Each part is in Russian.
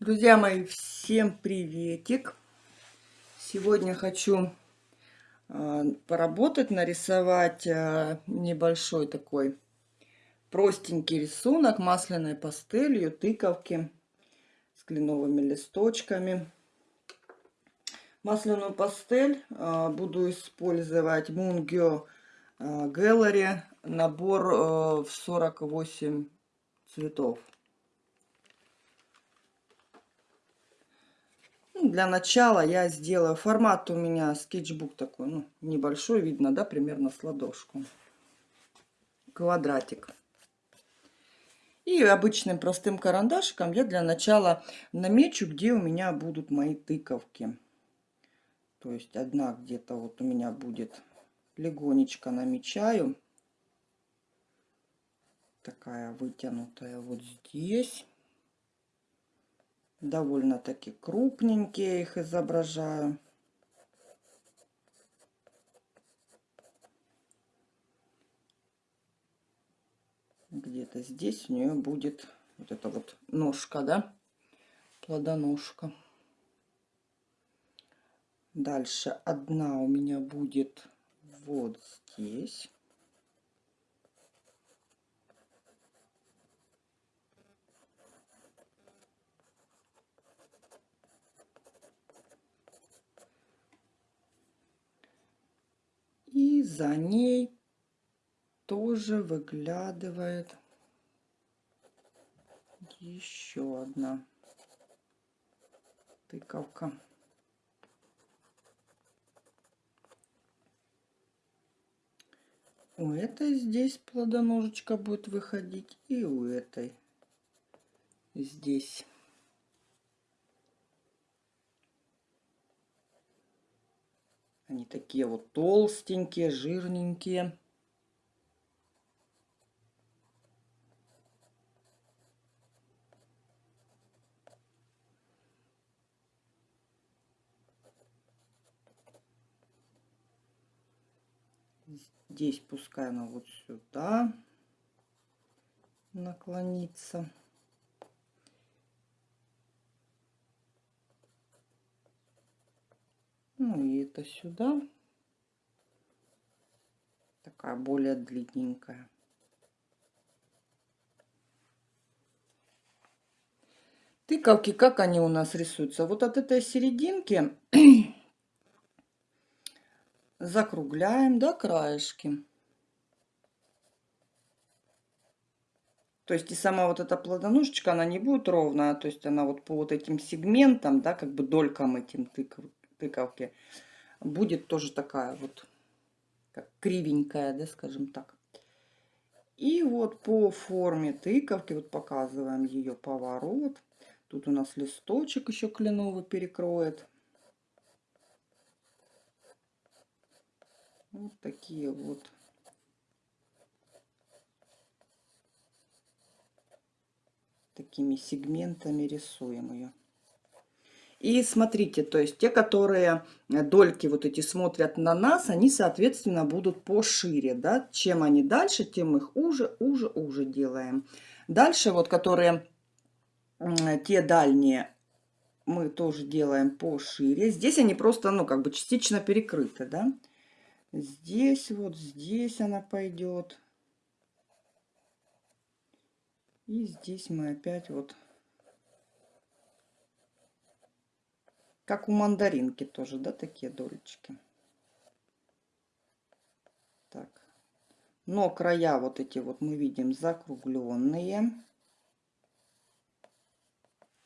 Друзья мои, всем приветик! Сегодня хочу э, поработать, нарисовать э, небольшой такой простенький рисунок масляной пастелью, тыковки с кленовыми листочками. Масляную пастель э, буду использовать Mungyo Gallery, набор в 48 цветов. Для начала я сделаю формат у меня скетчбук такой, ну, небольшой, видно, да, примерно с ладошку. Квадратик. И обычным простым карандашиком я для начала намечу, где у меня будут мои тыковки. То есть одна где-то вот у меня будет легонечко намечаю. Такая вытянутая вот здесь довольно-таки крупненькие их изображаю. Где-то здесь у нее будет вот эта вот ножка, да, плодоножка. Дальше одна у меня будет вот здесь. И за ней тоже выглядывает еще одна тыковка. У этой здесь плодоножечка будет выходить и у этой здесь. Они такие вот толстенькие, жирненькие. Здесь пускай она вот сюда наклонится. Ну и это сюда. Такая более длинненькая. Тыковки, как они у нас рисуются? Вот от этой серединки закругляем до краешки. То есть и сама вот эта плодоножечка, она не будет ровная, то есть она вот по вот этим сегментам, да, как бы долькам этим тыков, тыковки будет тоже такая вот как кривенькая, да, скажем так. И вот по форме тыковки вот показываем ее поворот. Тут у нас листочек еще кленовый перекроет. Вот такие вот. Такими сегментами рисуем ее. И смотрите, то есть те, которые э, дольки вот эти смотрят на нас, они, соответственно, будут пошире, да. Чем они дальше, тем их уже, уже, уже делаем. Дальше вот, которые те дальние, мы тоже делаем пошире. Здесь они просто, ну, как бы частично перекрыты, да. Здесь вот, здесь она пойдет. И здесь мы опять вот Как у мандаринки тоже, да, такие долечки. Так. Но края вот эти вот мы видим закругленные.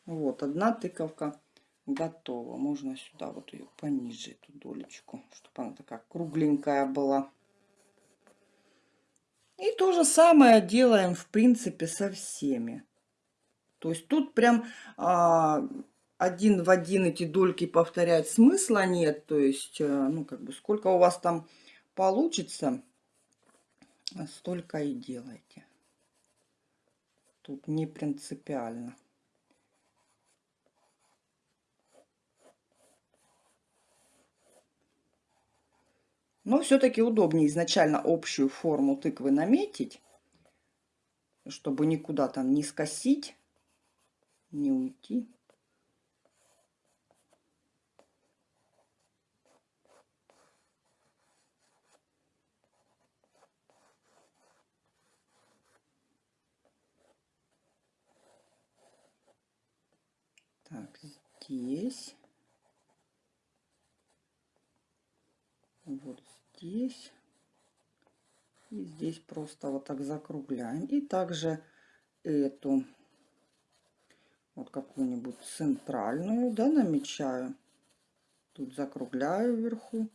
Вот, одна тыковка готова. Можно сюда вот ее пониже, эту долечку, чтобы она такая кругленькая была. И то же самое делаем, в принципе, со всеми. То есть тут прям а, один в один эти дольки повторять смысла нет. То есть, э, ну, как бы, сколько у вас там получится, столько и делайте. Тут не принципиально. Но все-таки удобнее изначально общую форму тыквы наметить, чтобы никуда там не скосить, не уйти. Так, здесь. Вот здесь. И здесь просто вот так закругляем. И также эту вот какую-нибудь центральную, да, намечаю. Тут закругляю вверху.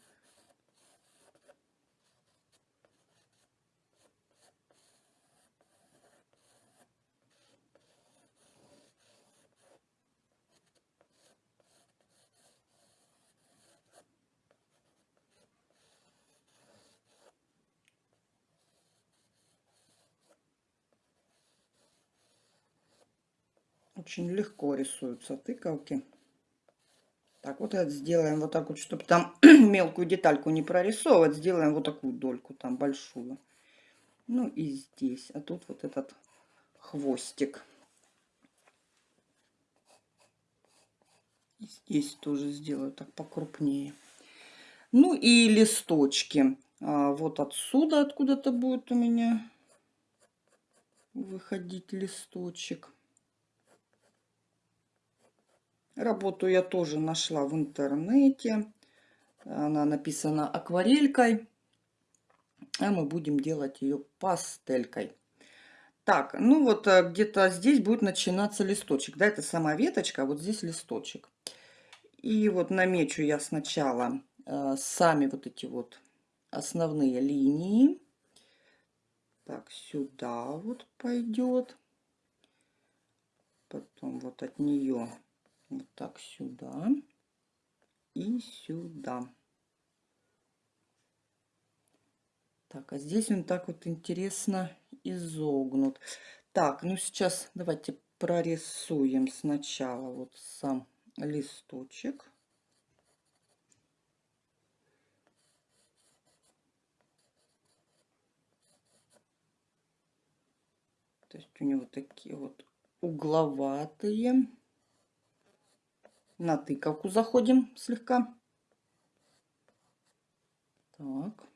Очень легко рисуются тыковки. Так, вот это сделаем вот так вот, чтобы там мелкую детальку не прорисовывать. Сделаем вот такую дольку там большую. Ну и здесь. А тут вот этот хвостик. И здесь тоже сделаю так покрупнее. Ну и листочки. А, вот отсюда откуда-то будет у меня выходить листочек. Работу я тоже нашла в интернете. Она написана акварелькой. А мы будем делать ее пастелькой. Так, ну вот э, где-то здесь будет начинаться листочек. Да, это сама веточка, а вот здесь листочек. И вот намечу я сначала э, сами вот эти вот основные линии. Так, сюда вот пойдет. Потом вот от нее вот так сюда и сюда. Так, а здесь он так вот интересно изогнут. Так, ну сейчас давайте прорисуем сначала вот сам листочек. То есть у него такие вот угловатые на тыковку заходим слегка. Так.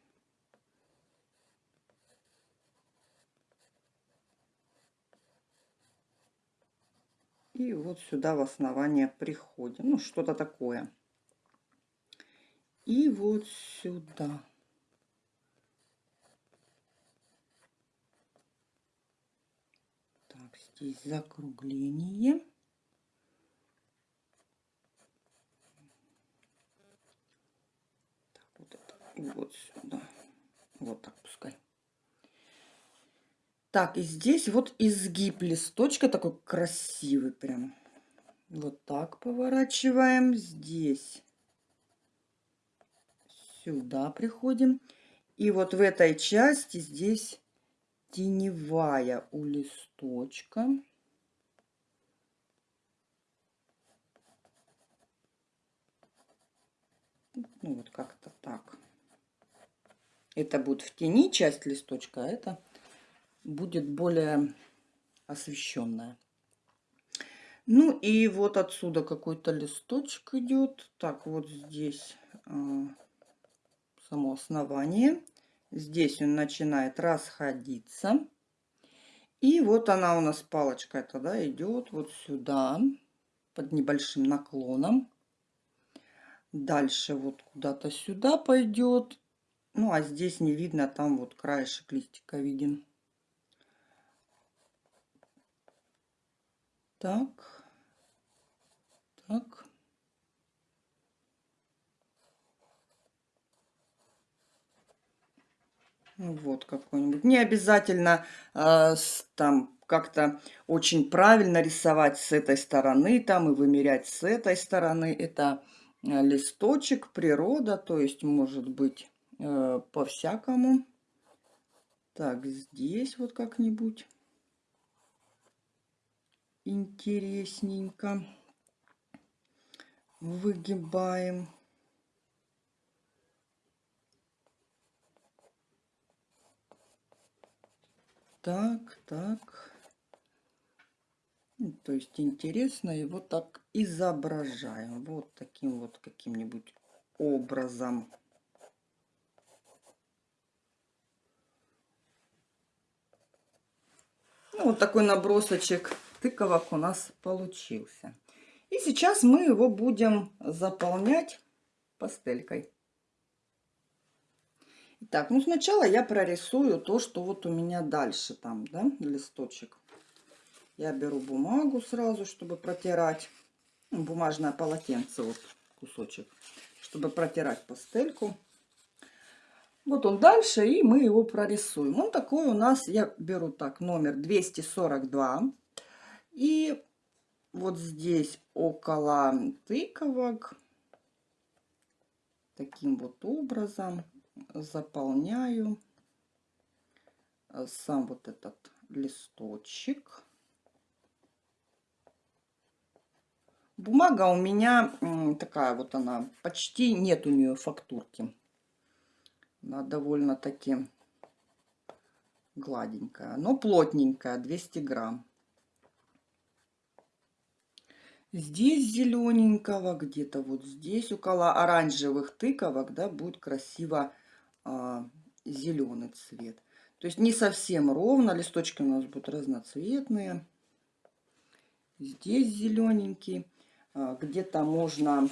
И вот сюда в основание приходим. Ну, что-то такое. И вот сюда. Так, здесь закругление. Вот сюда. Вот так пускай. Так, и здесь вот изгиб листочка такой красивый прям. Вот так поворачиваем. Здесь сюда приходим. И вот в этой части здесь теневая у листочка. Ну вот как-то так. Это будет в тени часть листочка, а это будет более освещенная. Ну и вот отсюда какой-то листочек идет. Так, вот здесь э, само основание. Здесь он начинает расходиться. И вот она у нас палочка эта, да, идет вот сюда под небольшим наклоном. Дальше вот куда-то сюда пойдет. Ну, а здесь не видно, там вот краешек листика виден. Так. Так. Ну, вот какой-нибудь. Не обязательно э, там как-то очень правильно рисовать с этой стороны там и вымерять с этой стороны. Это э, листочек, природа, то есть может быть по-всякому. Так, здесь вот как-нибудь интересненько выгибаем. Так, так. Ну, то есть интересно его так изображаем. Вот таким вот каким-нибудь образом. Ну, вот такой набросочек тыковок у нас получился. И сейчас мы его будем заполнять пастелькой. Так, ну сначала я прорисую то, что вот у меня дальше там, да, листочек. Я беру бумагу сразу, чтобы протирать. Бумажное полотенце, вот кусочек, чтобы протирать пастельку. Вот он дальше, и мы его прорисуем. Он такой у нас, я беру так, номер 242. И вот здесь около тыковок таким вот образом заполняю э, сам вот этот листочек. Бумага у меня такая вот она, почти нет у нее фактурки. Она довольно-таки гладенькая, но плотненькая, 200 грамм. Здесь зелененького, где-то вот здесь, около оранжевых тыковок, да, будет красиво а, зеленый цвет. То есть не совсем ровно, листочки у нас будут разноцветные. Здесь зелененький. А, где-то можно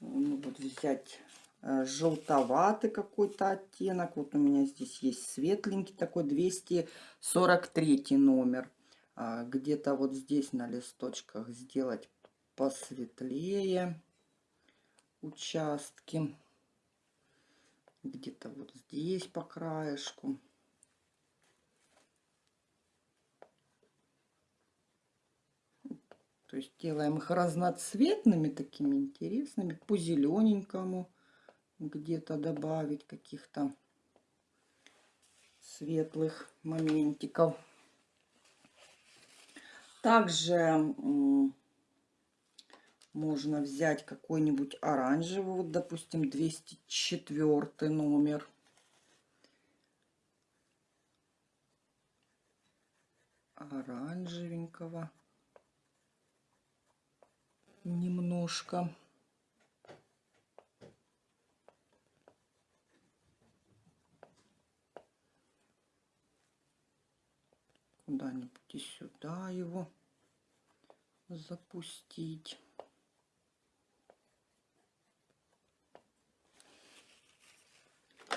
ну, вот взять желтоватый какой-то оттенок. Вот у меня здесь есть светленький такой 243 номер. А, где-то вот здесь на листочках сделать посветлее участки. Где-то вот здесь по краешку. То есть делаем их разноцветными, такими интересными. По зелененькому где-то добавить каких-то светлых моментиков. Также можно взять какой-нибудь оранжевый, вот, допустим, 204 номер. Оранжевенького немножко. Куда-нибудь и сюда его запустить.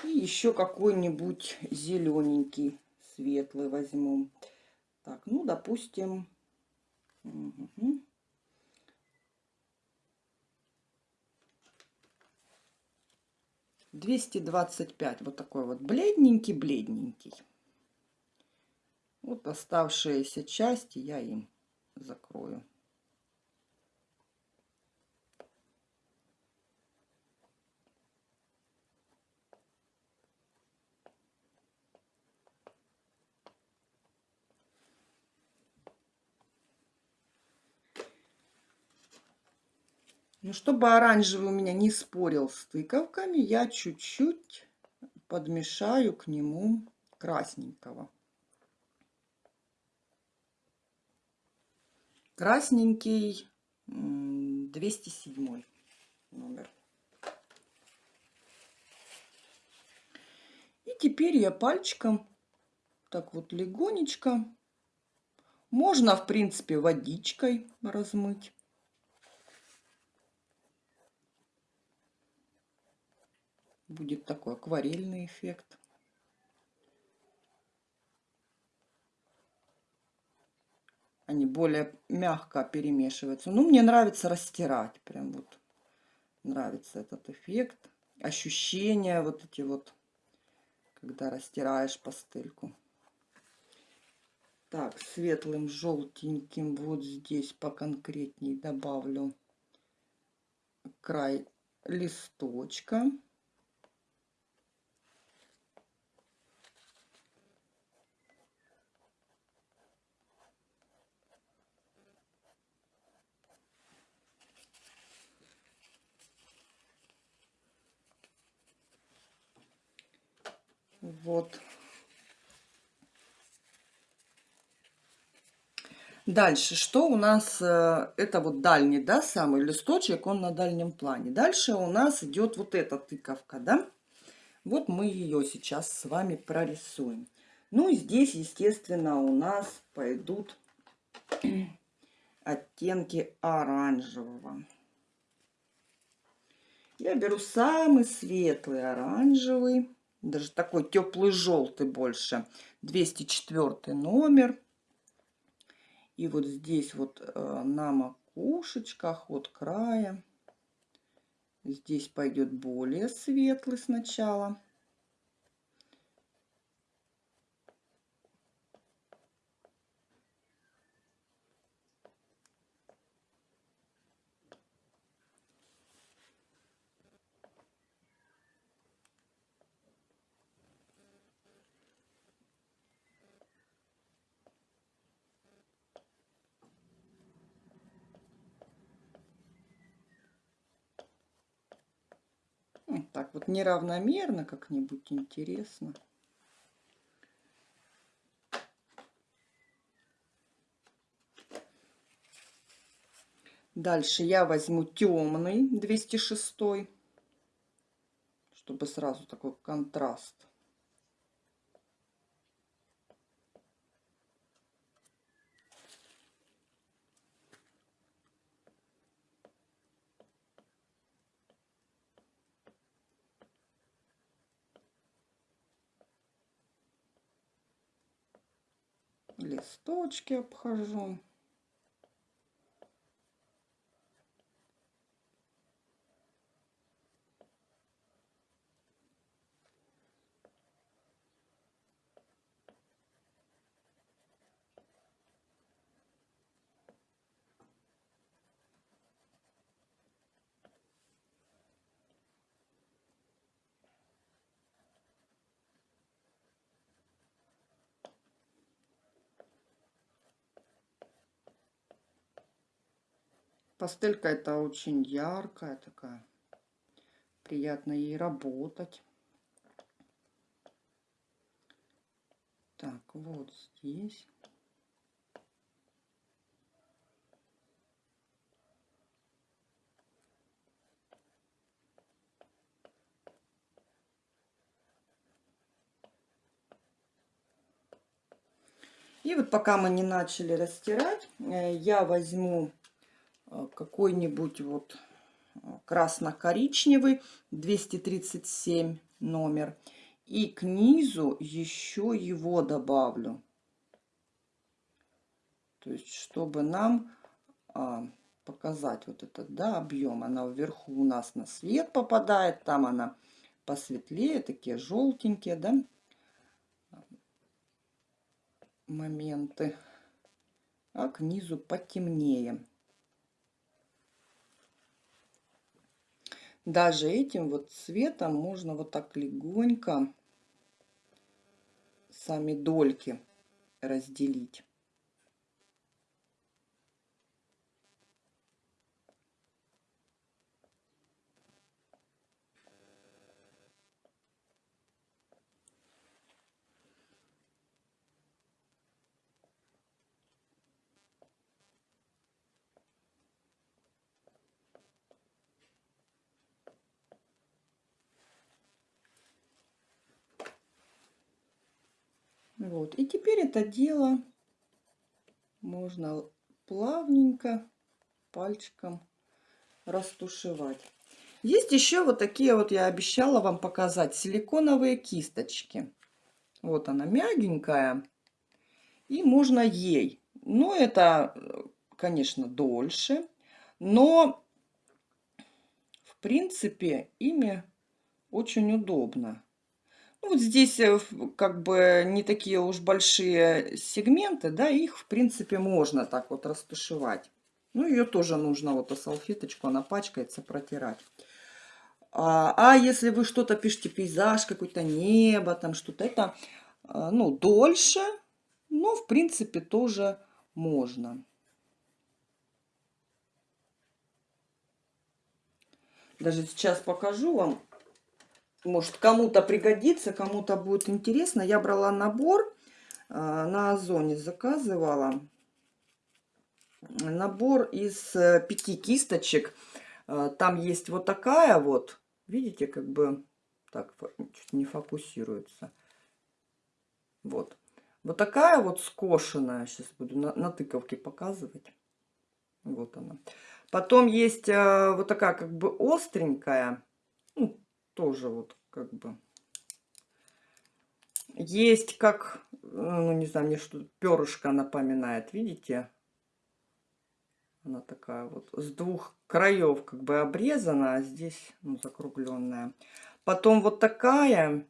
И еще какой-нибудь зелененький, светлый возьму. Так, ну, допустим, угу. 225. Вот такой вот бледненький-бледненький. Вот оставшиеся части я им закрою. Ну, чтобы оранжевый у меня не спорил с тыковками, я чуть-чуть подмешаю к нему красненького. Красненький 207 номер. И теперь я пальчиком так вот легонечко, можно в принципе водичкой размыть. будет такой акварельный эффект. Они более мягко перемешиваются. Ну, мне нравится растирать. Прям вот нравится этот эффект. Ощущения вот эти вот, когда растираешь пастельку. Так, светлым желтеньким вот здесь поконкретней добавлю край листочка. Вот. Дальше, что у нас, э, это вот дальний, да, самый листочек, он на дальнем плане. Дальше у нас идет вот эта тыковка, да. Вот мы ее сейчас с вами прорисуем. Ну и здесь, естественно, у нас пойдут оттенки оранжевого. Я беру самый светлый оранжевый, даже такой теплый желтый больше, 204 номер. И вот здесь вот э, на макушечках от края, здесь пойдет более светлый сначала. Так вот неравномерно как-нибудь интересно. Дальше я возьму темный 206, чтобы сразу такой контраст. Листочки обхожу. Пастелька это очень яркая такая. Приятно ей работать. Так, вот здесь. И вот пока мы не начали растирать, э, я возьму какой-нибудь вот э, красно-коричневый 237 номер. И к низу еще его добавлю. То есть чтобы нам а, показать вот этот да, объем. Она вверху у нас на свет попадает там она посветлее такие желтенькие да. Моменты. А к низу потемнее даже этим вот цветом можно вот так легонько сами дольки разделить. Вот. И теперь это дело можно плавненько пальчиком растушевать. Есть еще вот такие вот, я обещала вам показать, силиконовые кисточки. Вот она мягенькая. И можно ей. Но это, конечно, дольше. Но, в принципе, ими очень удобно. Ну, вот здесь э, как бы не такие уж большие сегменты, да, их в принципе можно так вот растушевать. Ну, ее тоже нужно вот о салфеточку, она пачкается, протирать. А, а если вы что-то пишете, пейзаж какой-то, небо, там что-то, это, а, ну, дольше, но в принципе тоже можно. Даже сейчас покажу вам может, кому-то пригодится, кому-то будет интересно. Я брала набор э, на Озоне, заказывала. Набор из э, пяти кисточек. Э, там есть вот такая вот. Видите, как бы... Так, чуть не фокусируется. Вот. Вот такая вот скошенная. Сейчас буду на, на тыковке показывать. Вот она. Потом есть э, вот такая как бы остренькая. Ну, тоже вот как бы. Есть как, ну не знаю, мне что перышко напоминает, видите? Она такая вот с двух краев как бы обрезана, а здесь ну, закругленная. Потом вот такая,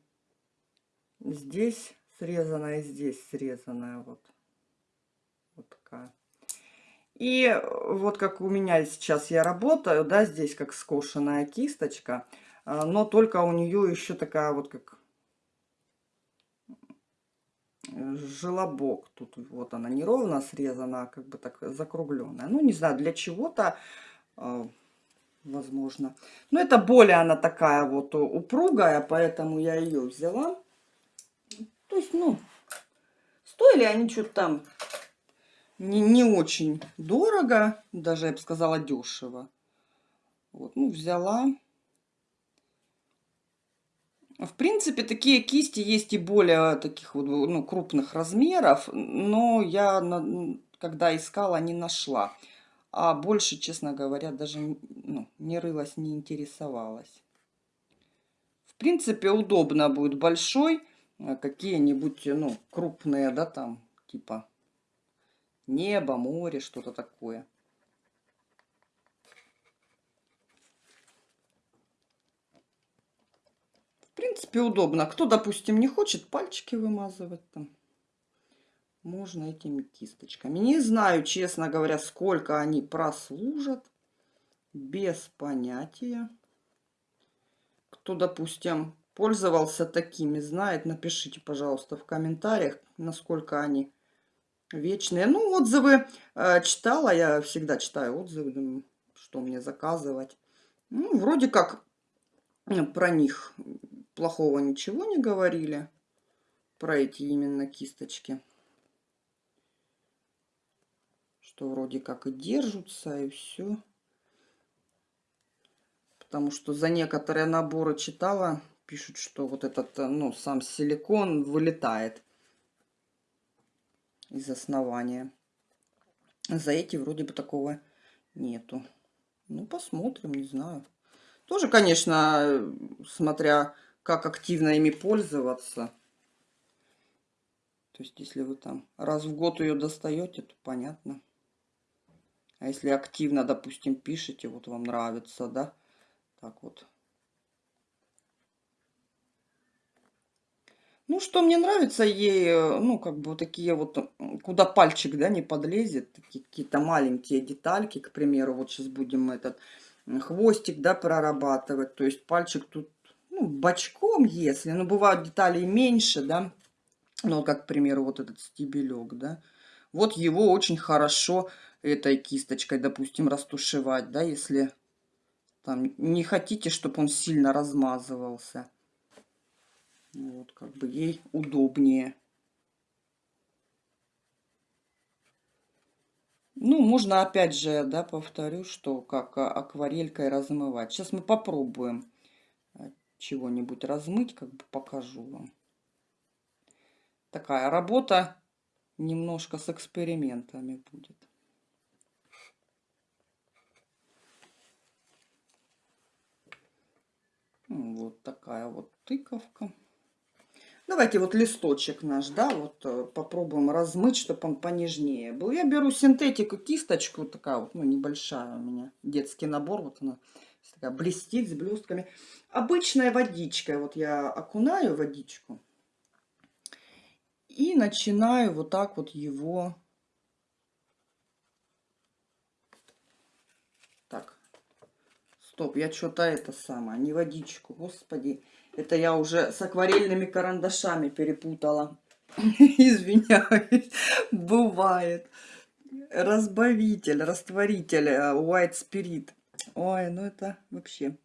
здесь срезанная, здесь срезанная вот. Вот такая. И вот как у меня сейчас я работаю, да, здесь как скошенная кисточка, но только у нее еще такая вот как желобок. Тут вот она неровно срезана, а как бы так закругленная. Ну, не знаю, для чего-то, э, возможно. Но это более она такая вот упругая, поэтому я ее взяла. То есть, ну, стоили они что-то там не, не очень дорого, даже, я бы сказала, дешево. Вот, ну, взяла. В принципе, такие кисти есть и более таких вот, ну, крупных размеров, но я, когда искала, не нашла. А больше, честно говоря, даже ну, не рылась, не интересовалась. В принципе, удобно будет большой, э, какие-нибудь, ну, крупные, да, там, типа небо, море, что-то такое. Принципе, удобно. Кто, допустим, не хочет пальчики вымазывать там, можно этими кисточками. Не знаю, честно говоря, сколько они прослужат. Без понятия. Кто, допустим, пользовался такими, знает, напишите, пожалуйста, в комментариях, насколько они вечные. Ну, отзывы э, читала, я всегда читаю отзывы, что мне заказывать. Ну, вроде как про них плохого ничего не говорили про эти именно кисточки. Что вроде как и держатся, и все. Потому что за некоторые наборы читала, пишут, что вот этот, ну, сам силикон вылетает из основания. За эти вроде бы такого нету. Ну, посмотрим, не знаю. Тоже, конечно, смотря как активно ими пользоваться. То есть, если вы там раз в год ее достаете, то понятно. А если активно, допустим, пишете, вот вам нравится, да, так вот. Ну, что мне нравится ей, ну, как бы такие вот, куда пальчик, да, не подлезет, какие-то маленькие детальки, к примеру, вот сейчас будем этот хвостик, да, прорабатывать. То есть пальчик тут ну, бочком, если, но бывают детали меньше, да, ну, как, к примеру, вот этот стебелек, да, вот его очень хорошо этой кисточкой, допустим, растушевать, да, если там не хотите, чтобы он сильно размазывался. Вот, как бы ей удобнее. Ну, можно опять же, да, повторю, что как акварелькой размывать. Сейчас мы попробуем чего-нибудь размыть, как бы покажу вам. Такая работа немножко с экспериментами будет. Вот такая вот тыковка. Давайте вот листочек наш, да, вот э, попробуем размыть, чтобы он понежнее был. Я беру синтетику, кисточку, такая вот, ну, небольшая у меня, детский набор, вот она такая блестит с блестками. Обычной водичкой, вот я окунаю водичку и начинаю вот так вот его... Так, стоп, я что-то это самое, не водичку, господи. Это я уже с акварельными карандашами перепутала. Извиняюсь, бывает. Разбавитель, растворитель э, White Spirit. Ой, ну это вообще.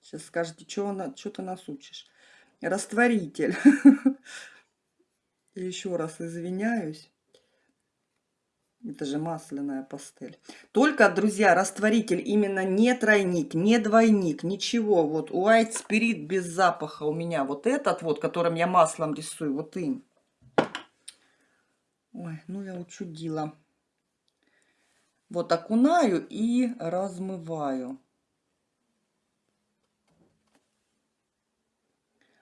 Сейчас скажете, что, что ты нас учишь. Растворитель. Еще раз извиняюсь. Это же масляная пастель. Только, друзья, растворитель именно не тройник, не двойник, ничего. Вот White Spirit без запаха у меня. Вот этот вот, которым я маслом рисую, вот им. Ой, ну я учудила. Вот окунаю и размываю.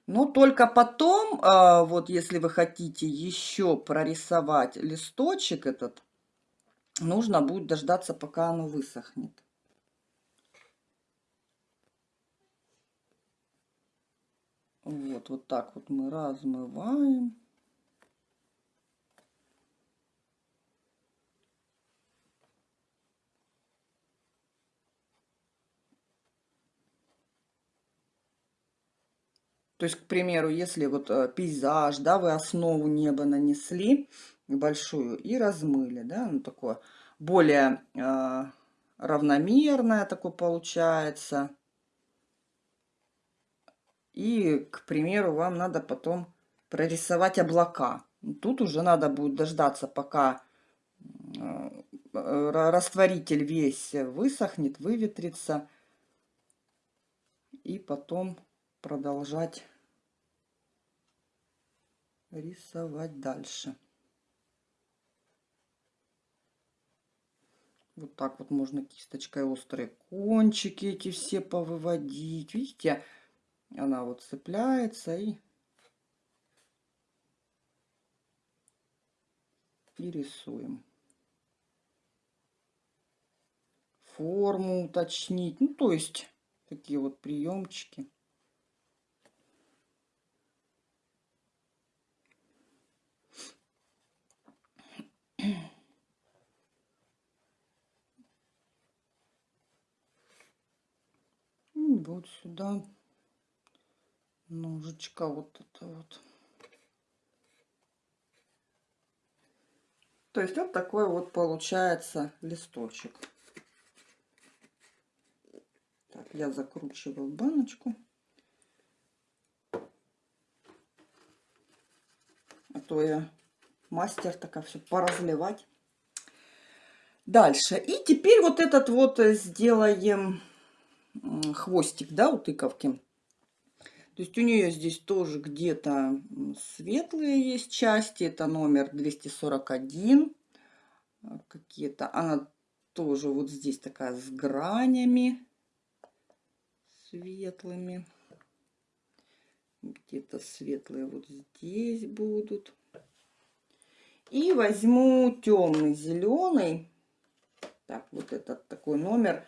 Но только потом, а, вот если вы хотите еще прорисовать листочек этот, нужно будет дождаться, пока оно высохнет. Вот, вот так вот мы размываем. То есть, к примеру, если вот э, пейзаж, да, вы основу неба нанесли большую и размыли, да, ну такое более э, равномерное такое получается. И, к примеру, вам надо потом прорисовать облака. Тут уже надо будет дождаться, пока э, растворитель весь высохнет, выветрится. И потом продолжать рисовать дальше. Вот так вот можно кисточкой острые кончики эти все повыводить. Видите, она вот цепляется и, и рисуем. Форму уточнить. Ну, то есть, такие вот приемчики. Вот сюда ножичка вот это вот. То есть вот такой вот получается листочек. Так, я закручиваю баночку. А то я мастер такая все поразливать. Дальше. И теперь вот этот вот сделаем хвостик, да, у тыковки. То есть у нее здесь тоже где-то светлые есть части. Это номер 241. А, какие-то. Она тоже вот здесь такая с гранями светлыми. Где-то светлые вот здесь будут. И возьму темный зеленый. Так, вот этот такой номер.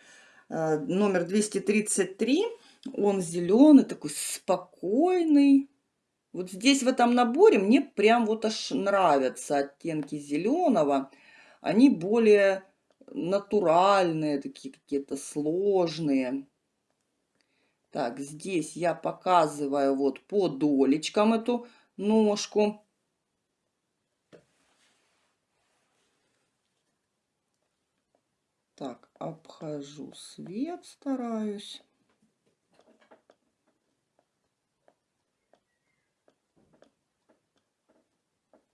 Э, номер 233. Он зеленый, такой спокойный. Вот здесь в этом наборе мне прям вот аж нравятся оттенки зеленого. Они более натуральные, такие какие-то сложные. Так, здесь я показываю вот по долечкам эту ножку. Так, обхожу свет, стараюсь.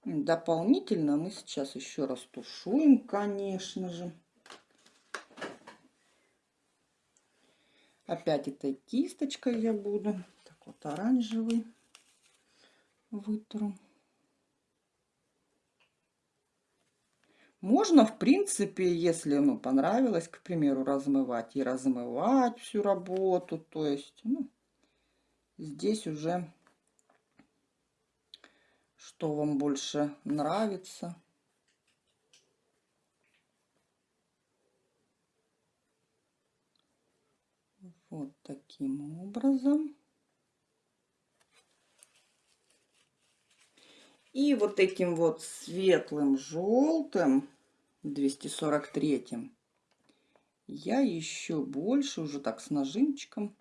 Дополнительно мы сейчас еще раз тушуем, конечно же. Опять этой кисточкой я буду. Так вот оранжевый вытру. Можно, в принципе, если ну, понравилось, к примеру, размывать, и размывать всю работу. То есть, ну, здесь уже что вам больше нравится. Вот таким образом. И вот этим вот светлым желтым 243 я еще больше, уже так с нажимчиком,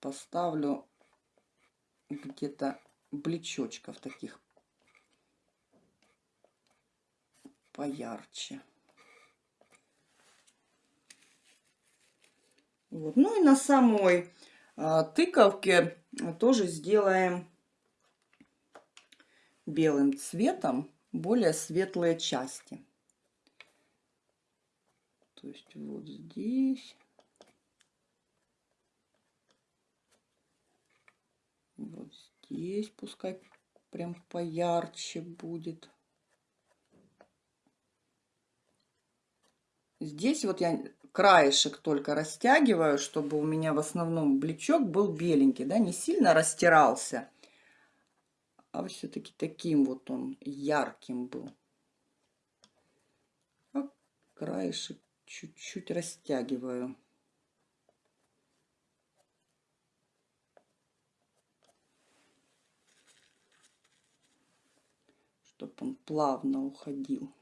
поставлю где-то блечочков таких поярче. Вот. Ну и на самой а, тыковке тоже сделаем белым цветом более светлые части. То есть вот здесь. Вот здесь пускай прям поярче будет. Здесь вот я краешек только растягиваю, чтобы у меня в основном бличок был беленький, да, не сильно растирался, а все-таки таким вот он ярким был. А краешек чуть-чуть растягиваю. чтобы он плавно уходил.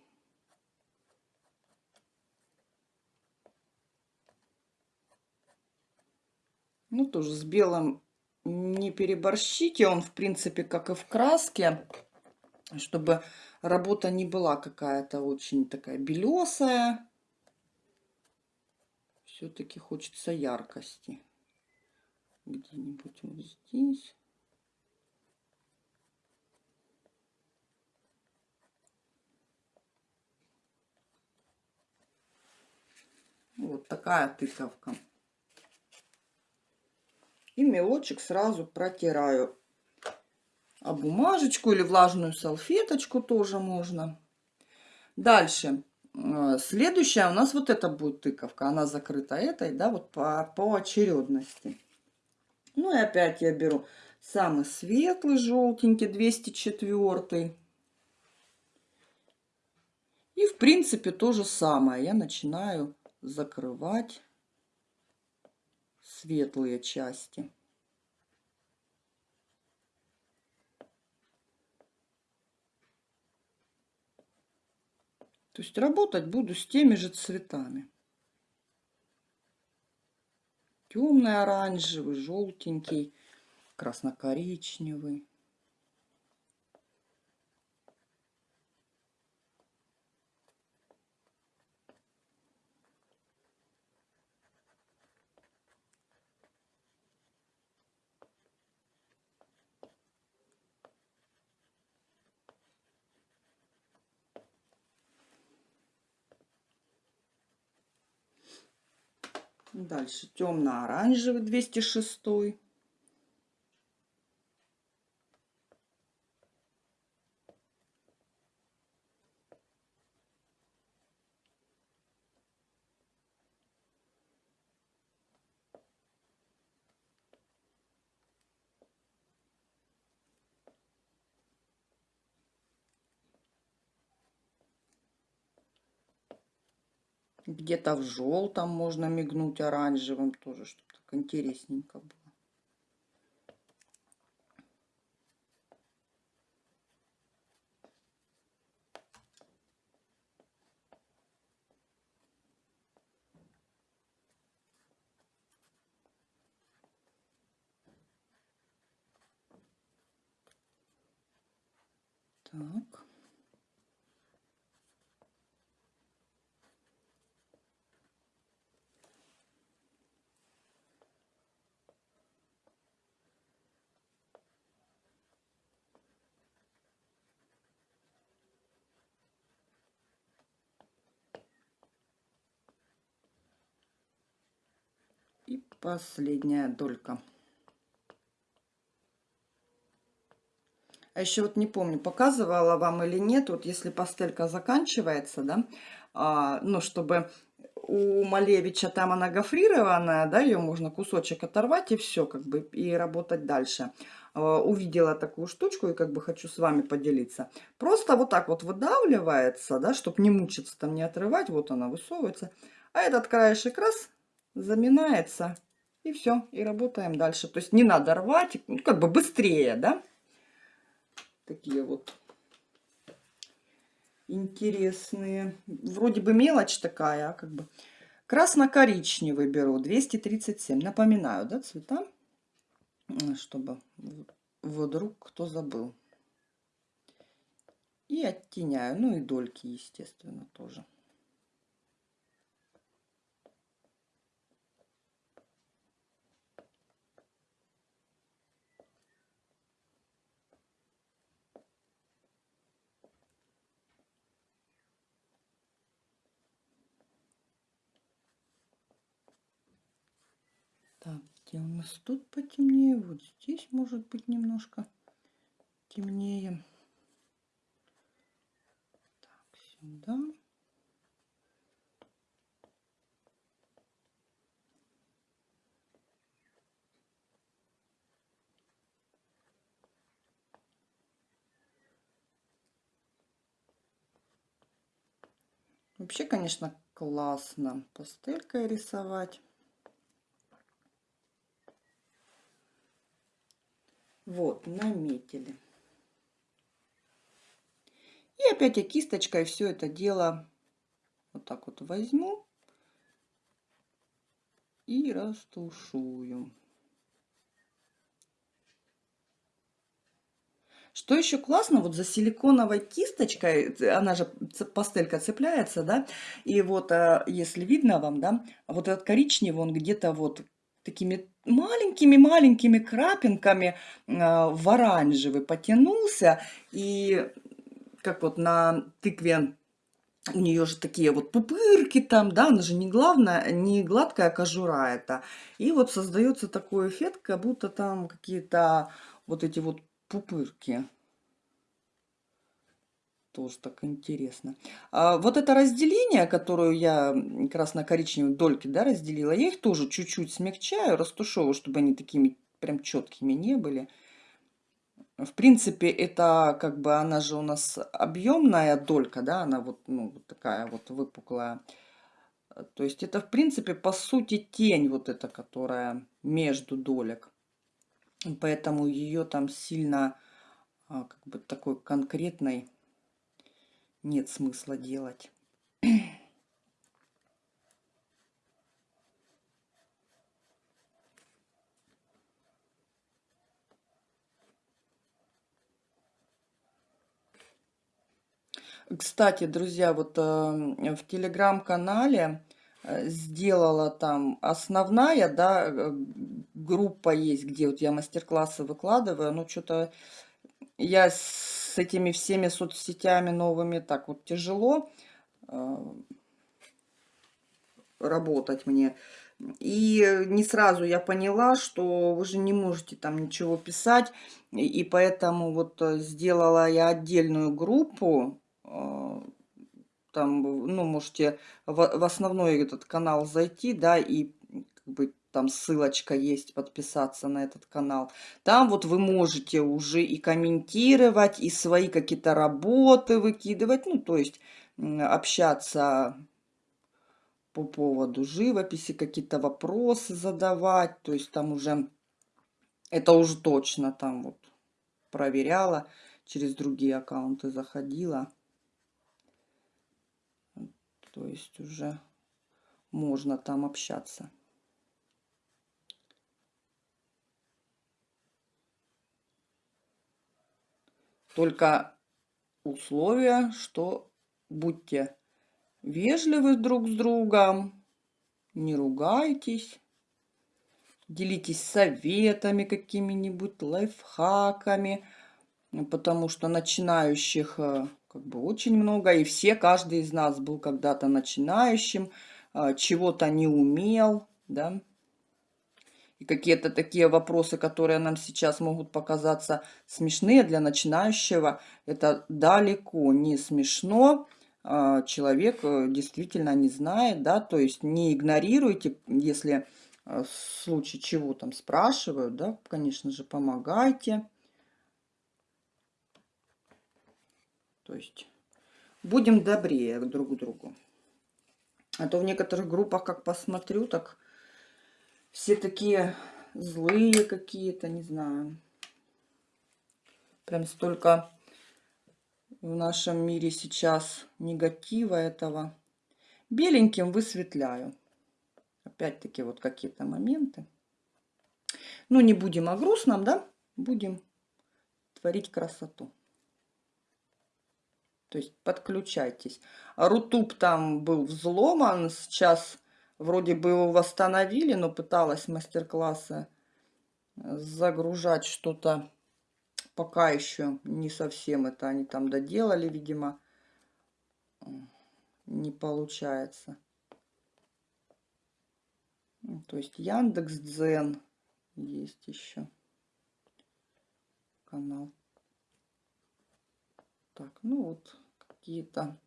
Ну, тоже с белым не переборщите. Он, в принципе, как и в краске, чтобы работа не была какая-то очень такая белесая. Все-таки хочется яркости. Где-нибудь вот здесь. Вот такая тыковка. И мелочек сразу протираю. А бумажечку или влажную салфеточку тоже можно. Дальше. Э, следующая у нас вот это будет тыковка. Она закрыта этой, да, вот по, по очередности. Ну и опять я беру самый светлый, желтенький, 204. И в принципе то же самое. Я начинаю закрывать светлые части. То есть работать буду с теми же цветами. Темный оранжевый, желтенький, красно-коричневый. Дальше темно-оранжевый 206. Где-то в желтом можно мигнуть оранжевым тоже, чтобы так интересненько было. Так. И последняя долька. А еще вот не помню, показывала вам или нет, вот если пастелька заканчивается, да, а, ну, чтобы у Малевича там она гофрированная, да, ее можно кусочек оторвать и все, как бы, и работать дальше. А, увидела такую штучку и как бы хочу с вами поделиться. Просто вот так вот выдавливается, да, чтобы не мучиться там, не отрывать, вот она высовывается. А этот краешек раз заминается, и все, и работаем дальше. То есть не надо рвать, ну, как бы быстрее, да? Такие вот интересные. Вроде бы мелочь такая, а как бы красно-коричневый беру, 237. Напоминаю, да, цвета, чтобы вдруг кто забыл. И оттеняю, ну и дольки, естественно, тоже. где у нас тут потемнее, вот здесь может быть немножко темнее. Так, сюда. Вообще, конечно, классно пастелькой рисовать. Вот, наметили. И опять я кисточкой все это дело вот так вот возьму и растушую. Что еще классно, вот за силиконовой кисточкой, она же пастелька цепляется, да, и вот, а, если видно вам, да, вот этот коричневый, он где-то вот такими маленькими-маленькими крапинками а, в оранжевый потянулся, и как вот на тыкве у нее же такие вот пупырки там, да, она же не главная, не гладкая кожура это. И вот создается такой эффект, как будто там какие-то вот эти вот пупырки. Тоже так интересно. А вот это разделение, которое я красно-коричневые дольки да, разделила, я их тоже чуть-чуть смягчаю, растушевываю, чтобы они такими прям четкими не были. В принципе, это как бы она же у нас объемная долька, да, она вот, ну, вот такая вот выпуклая. То есть это, в принципе, по сути тень вот эта, которая между долек. Поэтому ее там сильно а, как бы такой конкретной нет смысла делать. Кстати, друзья, вот э, в телеграм-канале э, сделала там основная, да, э, группа есть, где вот я мастер-классы выкладываю. Ну, что-то я этими всеми соцсетями новыми так вот тяжело работать мне. И не сразу я поняла, что вы же не можете там ничего писать. И поэтому вот сделала я отдельную группу а, там, ну, можете в основной этот канал зайти, да, и как бы там ссылочка есть, подписаться на этот канал. Там вот вы можете уже и комментировать, и свои какие-то работы выкидывать, ну, то есть общаться по поводу живописи, какие-то вопросы задавать, то есть там уже, это уже точно там вот проверяла, через другие аккаунты заходила. То есть уже можно там общаться. Только условия, что будьте вежливы друг с другом, не ругайтесь, делитесь советами какими-нибудь, лайфхаками, потому что начинающих э, как бы очень много, и все, каждый из нас был когда-то начинающим, а, чего-то не умел, да, и какие-то такие вопросы, которые нам сейчас могут показаться смешные для начинающего, это далеко не смешно, а, человек э, действительно не знает, да, то есть не игнорируйте, если э, в случае чего там спрашивают, да, конечно же, помогайте. То есть будем добрее друг к другу. А то в некоторых группах, как посмотрю, так все такие злые какие-то, не знаю. Прям столько в нашем мире сейчас негатива этого. Беленьким высветляю. Опять-таки вот какие-то моменты. Ну, не будем о грустном, да? Будем творить красоту. То есть подключайтесь. Рутуб там был взломан, сейчас вроде бы его восстановили, но пыталась мастер-классы загружать что-то. Пока еще не совсем это они там доделали, видимо. Не получается. То есть Яндекс Дзен есть еще канал. Так, ну вот какие-то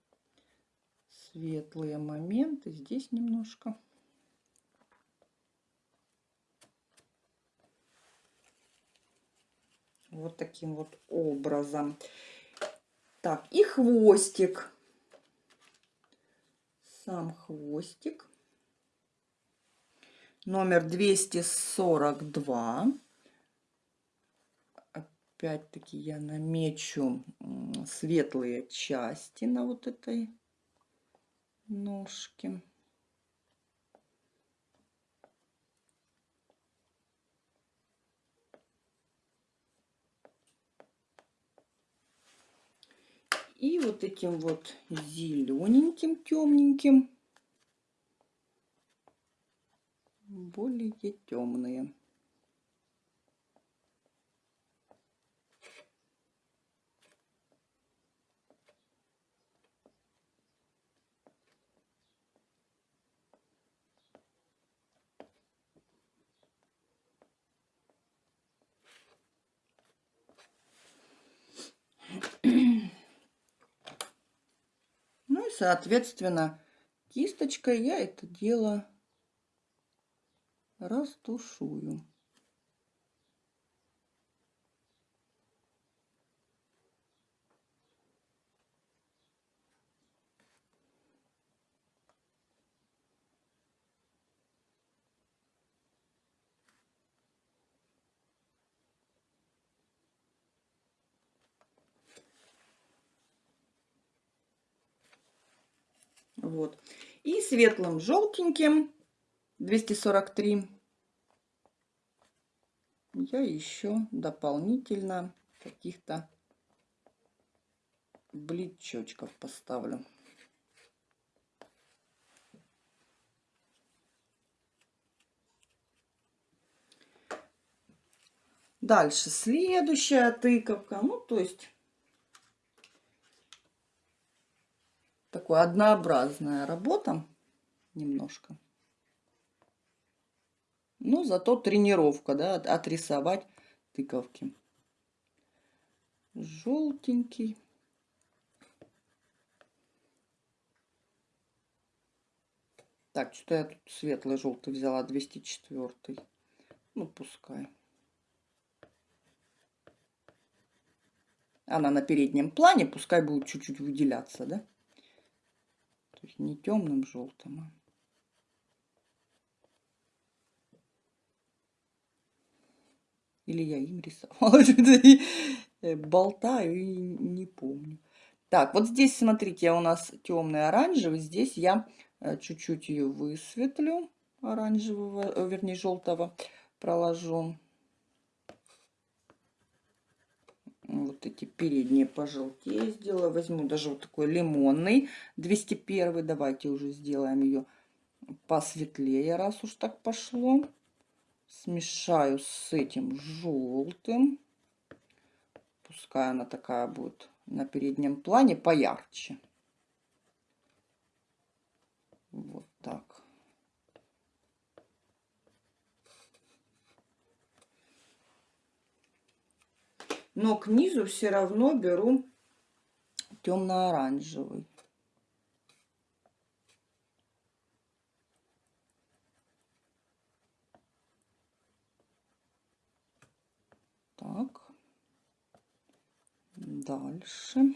светлые моменты. Здесь немножко. Вот таким вот образом. Так, и хвостик. сам хвостик. Номер 242. Опять-таки я намечу светлые части на вот этой ножке. И вот этим вот зелененьким, темненьким, более темные. Соответственно, кисточкой я это дело растушую. Вот. И светлым желтеньким 243 я еще дополнительно каких-то бличочков поставлю. Дальше следующая тыковка. Ну, то есть такая однообразная работа немножко. Ну, зато тренировка, да, отрисовать тыковки. Желтенький. Так, что я тут светлый желтый взяла, 204. Ну, пускай. Она на переднем плане, пускай будет чуть-чуть выделяться, да? То есть не темным желтым, а Или я им рисовала. Э, болтаю и не помню. Так, вот здесь, смотрите, у нас темный оранжевый. Здесь я э, чуть-чуть ее высветлю. Оранжевого, э, вернее, желтого проложу. Вот эти передние пожелтее сделаю. Возьму даже вот такой лимонный 201. Давайте уже сделаем ее посветлее, раз уж так пошло. Смешаю с этим желтым. Пускай она такая будет на переднем плане поярче. Вот так. Но к низу все равно беру темно-оранжевый. Так, дальше.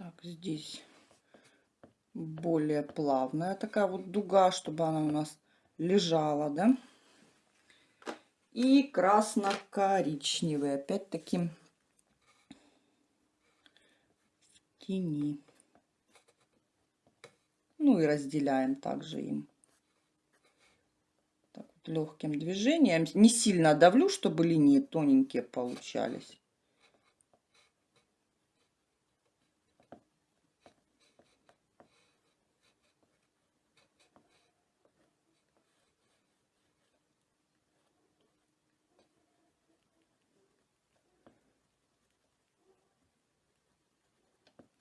Так, здесь более плавная такая вот дуга, чтобы она у нас лежала, да. И красно-коричневый, опять-таки в тени. Ну и разделяем также им. Так вот, легким движением. Не сильно давлю, чтобы линии тоненькие получались.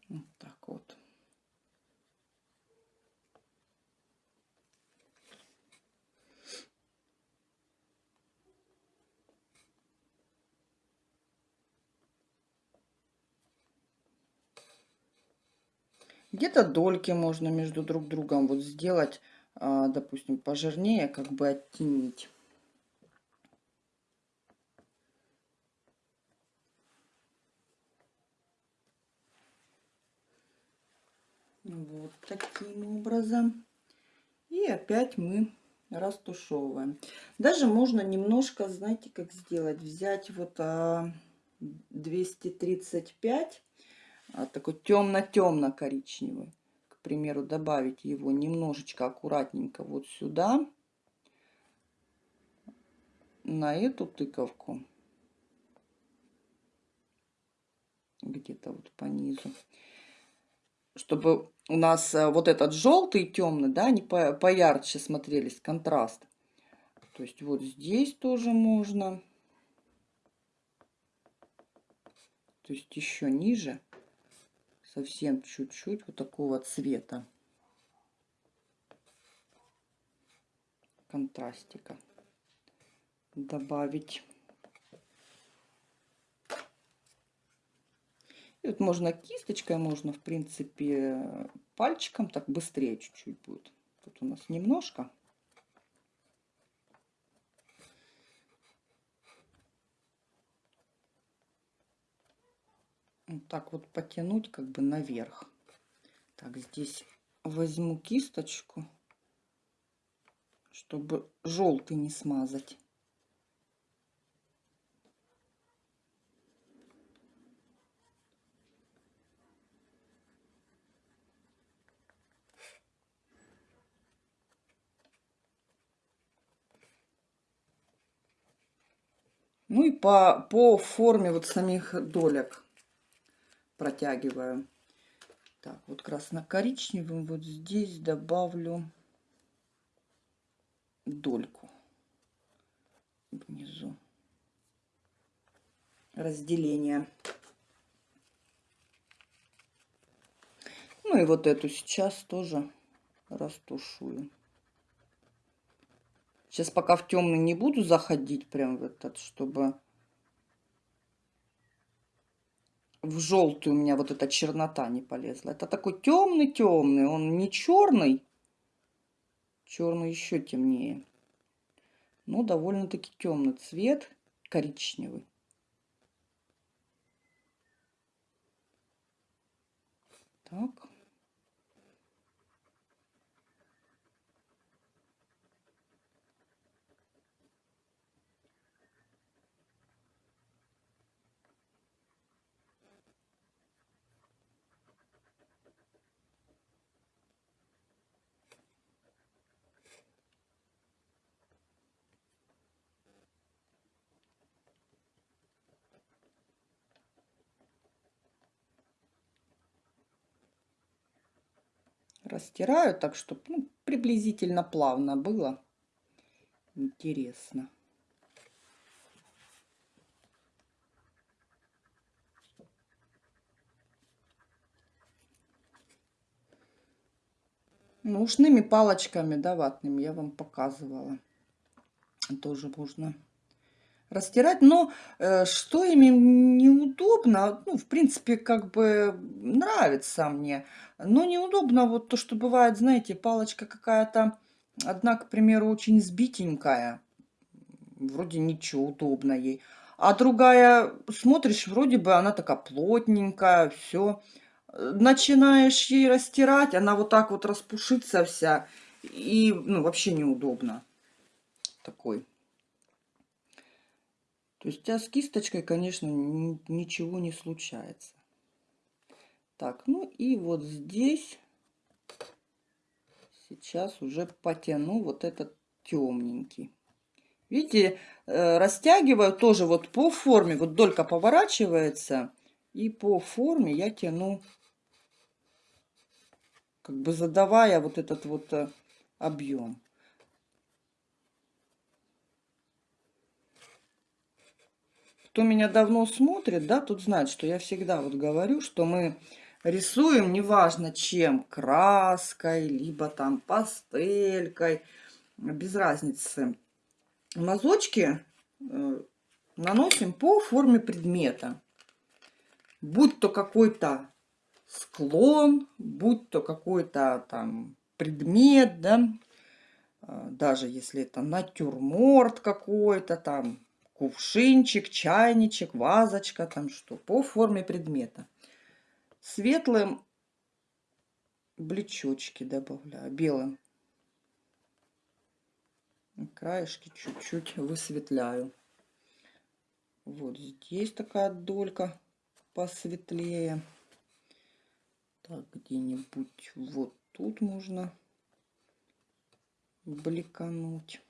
Вот так вот. Где-то дольки можно между друг другом вот сделать, а, допустим, пожирнее, как бы оттенить. Вот таким образом. И опять мы растушевываем. Даже можно немножко, знаете, как сделать? Взять вот а, 235 а, такой темно-темно-коричневый. К примеру, добавить его немножечко аккуратненько вот сюда, на эту тыковку, где-то вот по низу, чтобы у нас э, вот этот желтый темный, да, они по поярче смотрелись, контраст. То есть вот здесь тоже можно. То есть еще ниже совсем чуть-чуть вот такого цвета контрастика добавить. И вот можно кисточкой, можно, в принципе, пальчиком, так быстрее чуть-чуть будет. Тут у нас немножко. вот так вот потянуть как бы наверх. Так, здесь возьму кисточку, чтобы желтый не смазать. Ну и по, по форме вот самих долек протягиваю. Так, вот красно-коричневым вот здесь добавлю дольку внизу. Разделение. Ну и вот эту сейчас тоже растушую. Сейчас пока в темный не буду заходить прям в этот, чтобы в желтую у меня вот эта чернота не полезла. Это такой темный-темный, он не черный. Черный еще темнее. Но довольно-таки темный цвет, коричневый. Так. Растираю так, чтобы ну, приблизительно плавно было. Интересно. Ну, ушными палочками, да, ватными я вам показывала. Тоже можно растирать. Но э, что ими неудобно, ну, в принципе, как бы нравится мне. Но неудобно вот то, что бывает, знаете, палочка какая-то, одна, к примеру, очень сбитенькая. Вроде ничего, удобно ей. А другая, смотришь, вроде бы она такая плотненькая, все. Начинаешь ей растирать, она вот так вот распушится вся. И, ну, вообще неудобно. Такой то есть а с кисточкой, конечно, ничего не случается. Так, ну и вот здесь сейчас уже потяну вот этот темненький. Видите, э, растягиваю тоже вот по форме, вот долька поворачивается, и по форме я тяну, как бы задавая вот этот вот э, объем. Кто меня давно смотрит, да, тут знает, что я всегда вот говорю, что мы рисуем, неважно чем, краской, либо там пастелькой, без разницы. Мазочки э, наносим по форме предмета. Будь то какой-то склон, будь то какой-то там предмет, да, а, даже если это натюрморт какой-то там, кувшинчик, чайничек, вазочка, там что, по форме предмета. Светлым блечочки добавляю, белым. Краешки чуть-чуть высветляю. Вот здесь такая долька посветлее. Так, где-нибудь вот тут можно бликануть.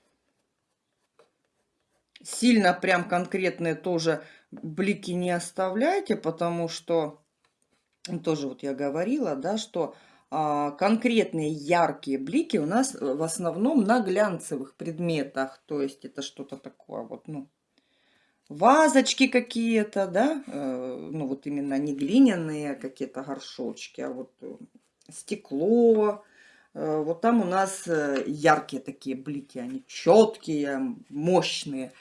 Сильно прям конкретные тоже блики не оставляйте, потому что тоже вот я говорила, да, что а, конкретные яркие блики у нас в основном на глянцевых предметах. То есть это что-то такое вот, ну, вазочки какие-то, да, э, ну вот именно не глиняные какие-то горшочки, а вот э, стекло, Э, вот там у нас э, яркие такие блики, они четкие, мощные.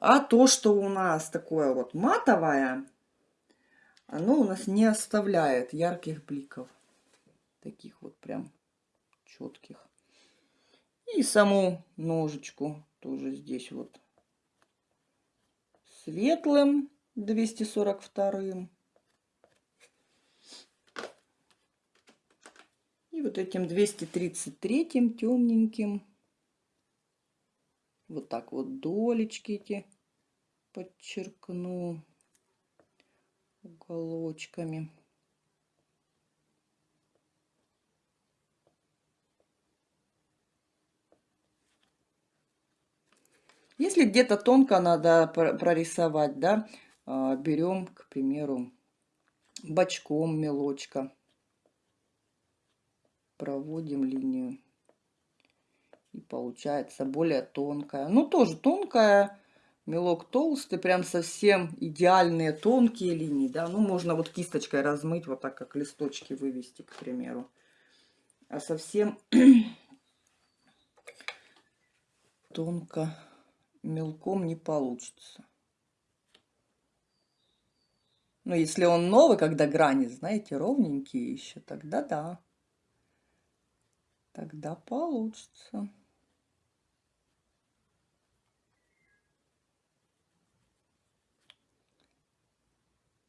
А то, что у нас такое вот матовое, оно у нас не оставляет ярких бликов. Таких вот прям четких. И саму ножечку тоже здесь вот светлым 242 И вот этим 233 темненьким вот так вот долечки эти подчеркну уголочками. Если где-то тонко надо прорисовать, да, а, берем, к примеру, бочком мелочка проводим линию. И получается более тонкая. Ну, тоже тонкая, мелок толстый, прям совсем идеальные тонкие линии, да. Ну, можно вот кисточкой размыть, вот так, как листочки вывести, к примеру. А совсем тонко мелком не получится. Но если он новый, когда грани, знаете, ровненькие еще, тогда да тогда получится.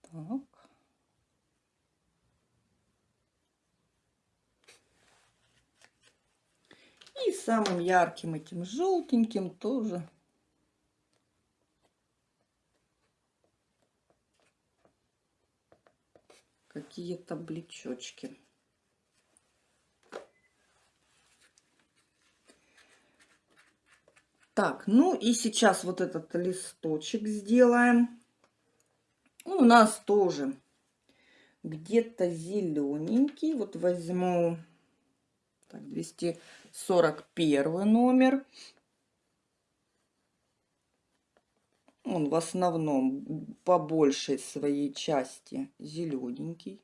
Так. И самым ярким этим желтеньким тоже какие-то блечочки. Так, ну и сейчас вот этот листочек сделаем. Он у нас тоже где-то зелененький. Вот возьму так, 241 номер. Он в основном по большей своей части зелененький.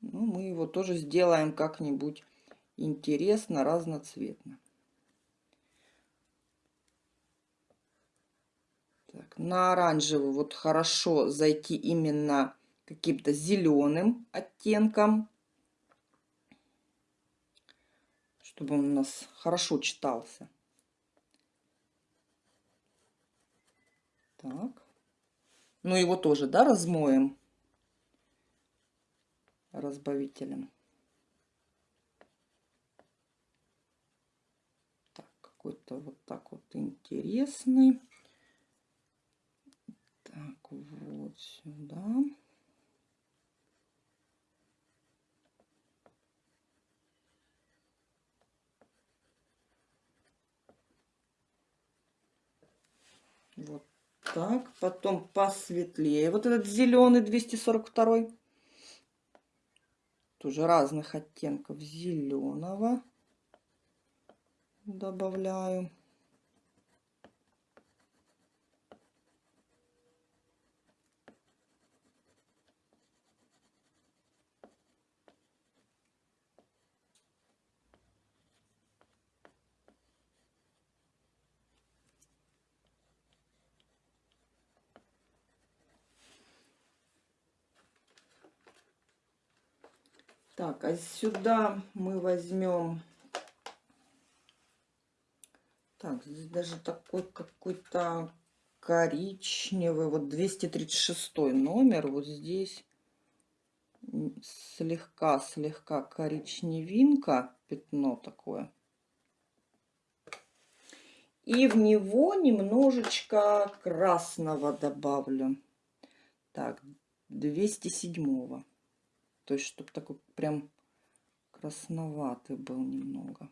Ну, мы его тоже сделаем как-нибудь интересно, разноцветно. Так, на оранжевый вот хорошо зайти именно каким-то зеленым оттенком, чтобы он у нас хорошо читался. Так. Ну его тоже, да, размоем разбавителем. Так, какой-то вот так вот интересный. Так, вот сюда. Вот так. Потом посветлее. Вот этот зеленый 242. Тоже разных оттенков зеленого добавляю. Так, а сюда мы возьмем... Так, здесь даже такой какой-то коричневый, вот 236 номер, вот здесь слегка-слегка коричневинка, пятно такое. И в него немножечко красного добавлю. Так, 207 -го. То есть, чтобы такой прям красноватый был немного.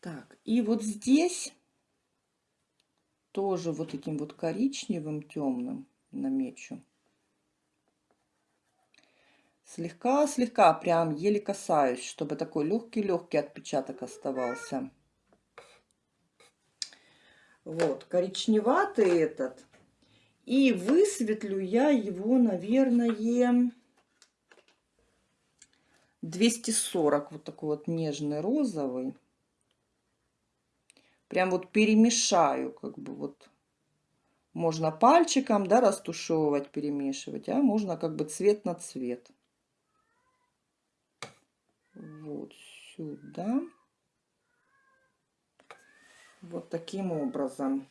Так, и вот здесь тоже вот таким вот коричневым темным намечу. Слегка-слегка, прям еле касаюсь, чтобы такой легкий-легкий отпечаток оставался. Вот, коричневатый этот. И высветлю я его, наверное, 240. Вот такой вот нежный розовый. Прям вот перемешаю, как бы вот. Можно пальчиком, да, растушевывать, перемешивать, а можно как бы цвет на цвет. Вот сюда. Вот таким образом.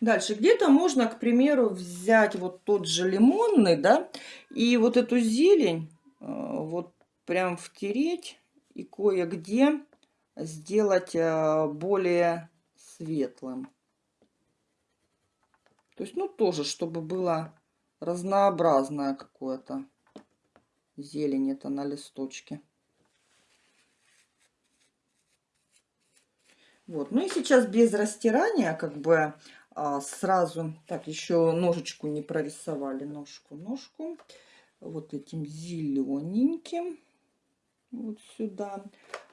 Дальше где-то можно, к примеру, взять вот тот же лимонный, да, и вот эту зелень э, вот прям втереть и кое-где сделать э, более светлым. То есть, ну, тоже, чтобы было разнообразное какое-то зелень это на листочке. Вот, ну и сейчас без растирания, как бы а, сразу, так, еще ножечку не прорисовали, ножку, ножку, вот этим зелененьким, вот сюда,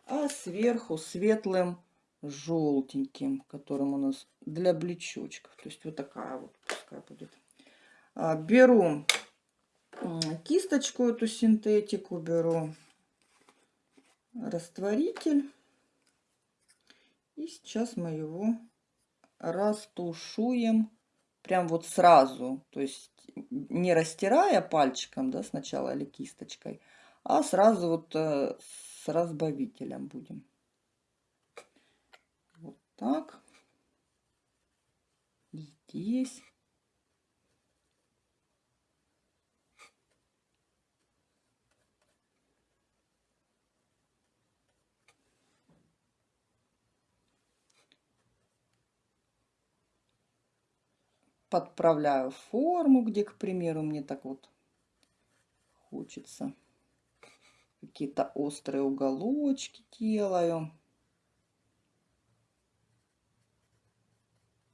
а сверху светлым желтеньким, которым у нас для блечочков, то есть вот такая вот пускай будет. А, беру кисточку, эту синтетику беру, растворитель. И сейчас мы его растушуем прям вот сразу. То есть не растирая пальчиком, да, сначала или кисточкой, а сразу вот э, с разбавителем будем. Вот так. Здесь. Подправляю форму, где, к примеру, мне так вот хочется. Какие-то острые уголочки делаю.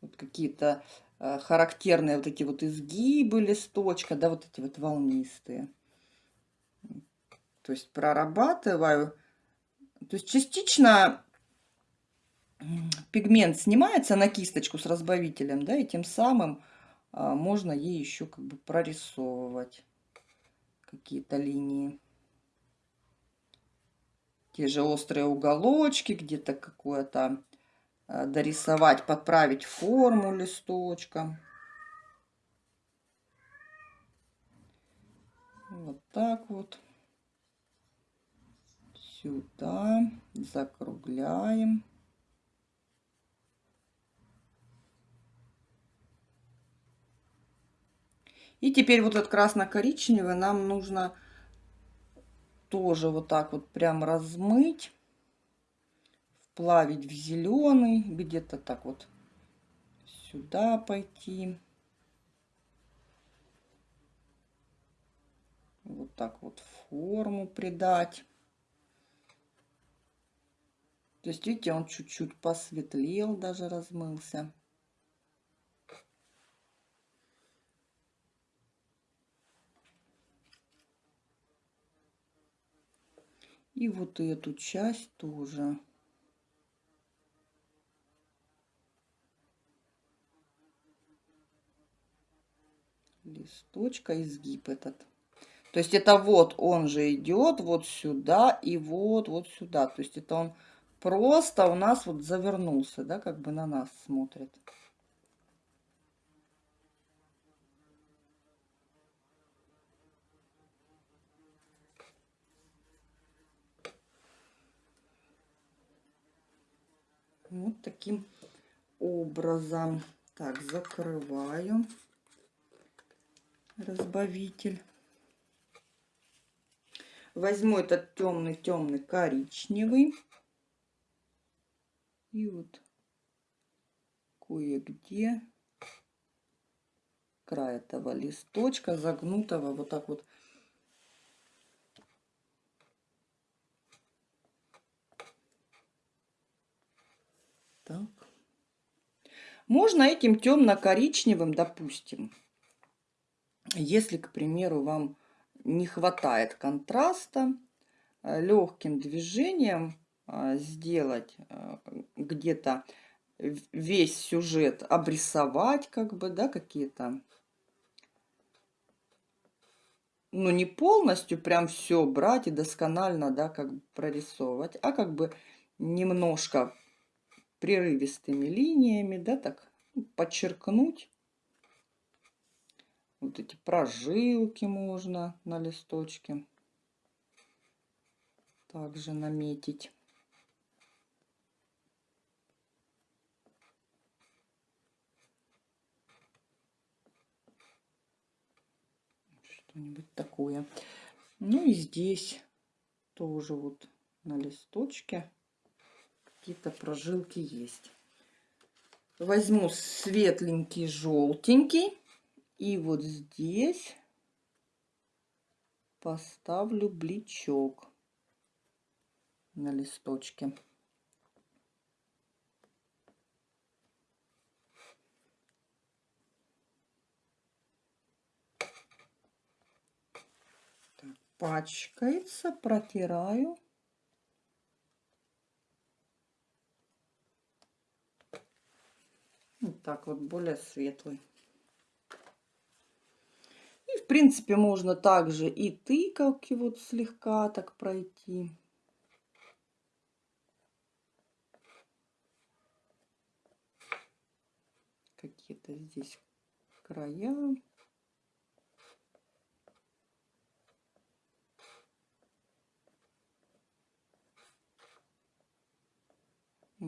Вот какие-то э, характерные вот эти вот изгибы листочка, да, вот эти вот волнистые. То есть прорабатываю. То есть частично пигмент снимается на кисточку с разбавителем, да, и тем самым а, можно ей еще как бы прорисовывать какие-то линии. Те же острые уголочки, где-то какое-то а, дорисовать, подправить форму листочка. Вот так вот. Сюда закругляем. И теперь вот этот красно-коричневый нам нужно тоже вот так вот прям размыть, вплавить в зеленый, где-то так вот сюда пойти. Вот так вот форму придать. То есть, видите, он чуть-чуть посветлел, даже размылся. И вот эту часть тоже. Листочка, изгиб этот. То есть это вот он же идет вот сюда и вот, вот сюда. То есть это он просто у нас вот завернулся, да, как бы на нас смотрит. Вот таким образом. Так, закрываю разбавитель. Возьму этот темный-темный коричневый. И вот кое-где край этого листочка загнутого вот так вот так. Можно этим темно-коричневым допустим если к примеру вам не хватает контраста э, легким движением а, сделать а, где-то весь сюжет, обрисовать как бы, да, какие-то, ну, не полностью прям все брать и досконально, да, как бы прорисовывать, а как бы немножко прерывистыми линиями, да, так подчеркнуть. Вот эти прожилки можно на листочке также наметить. что-нибудь такое. Ну и здесь тоже вот на листочке какие-то прожилки есть. Возьму светленький, желтенький. И вот здесь поставлю бличок на листочке. пачкается, протираю. Вот так вот, более светлый. И, в принципе, можно также и тыкалки вот слегка так пройти. Какие-то здесь края.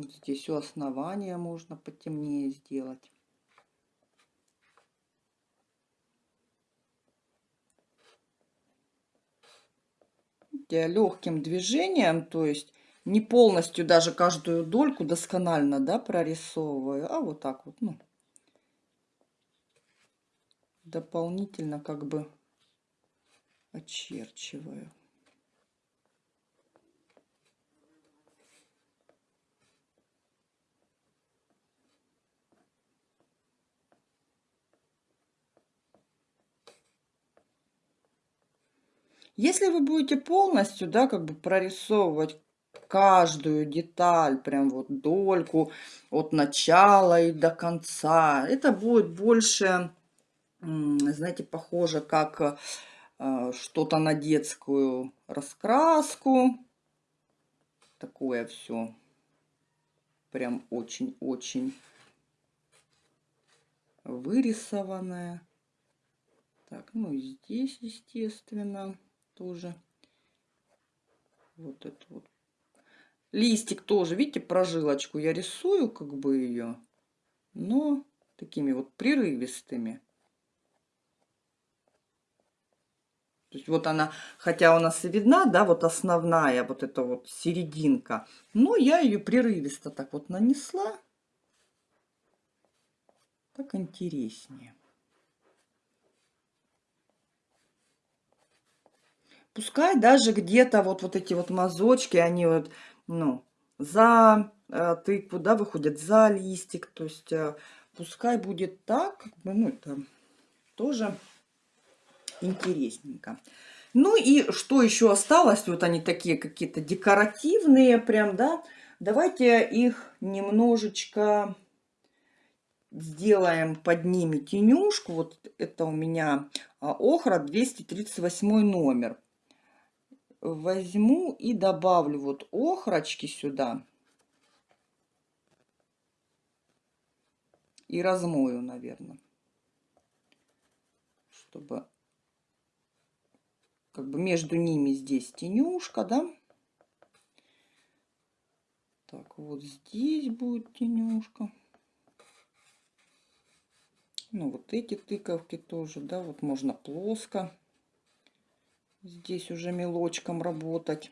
Здесь у основания можно потемнее сделать. Легким движением, то есть не полностью даже каждую дольку досконально да, прорисовываю, а вот так вот, ну, дополнительно как бы очерчиваю. Если вы будете полностью, да, как бы прорисовывать каждую деталь, прям вот дольку от начала и до конца, это будет больше, знаете, похоже как э, что-то на детскую раскраску. Такое все прям очень-очень вырисованное. Так, ну и здесь, естественно тоже. Вот это вот. Листик тоже, видите, прожилочку я рисую как бы ее, но такими вот прерывистыми. То есть вот она, хотя у нас и видна, да, вот основная, вот эта вот серединка, но я ее прерывисто так вот нанесла. Так интереснее. Пускай даже где-то вот, вот эти вот мазочки, они вот, ну, за э, тыкву, да, выходят за листик. То есть э, пускай будет так, как бы, ну, это тоже интересненько. Ну и что еще осталось? Вот они такие какие-то декоративные прям, да. Давайте их немножечко сделаем под ними тенюшку. Вот это у меня а, охра 238 номер возьму и добавлю вот охрочки сюда. И размою, наверное, чтобы как бы между ними здесь тенюшка, да? Так, вот здесь будет тенюшка. Ну, вот эти тыковки тоже, да, вот можно плоско. Здесь уже мелочком работать.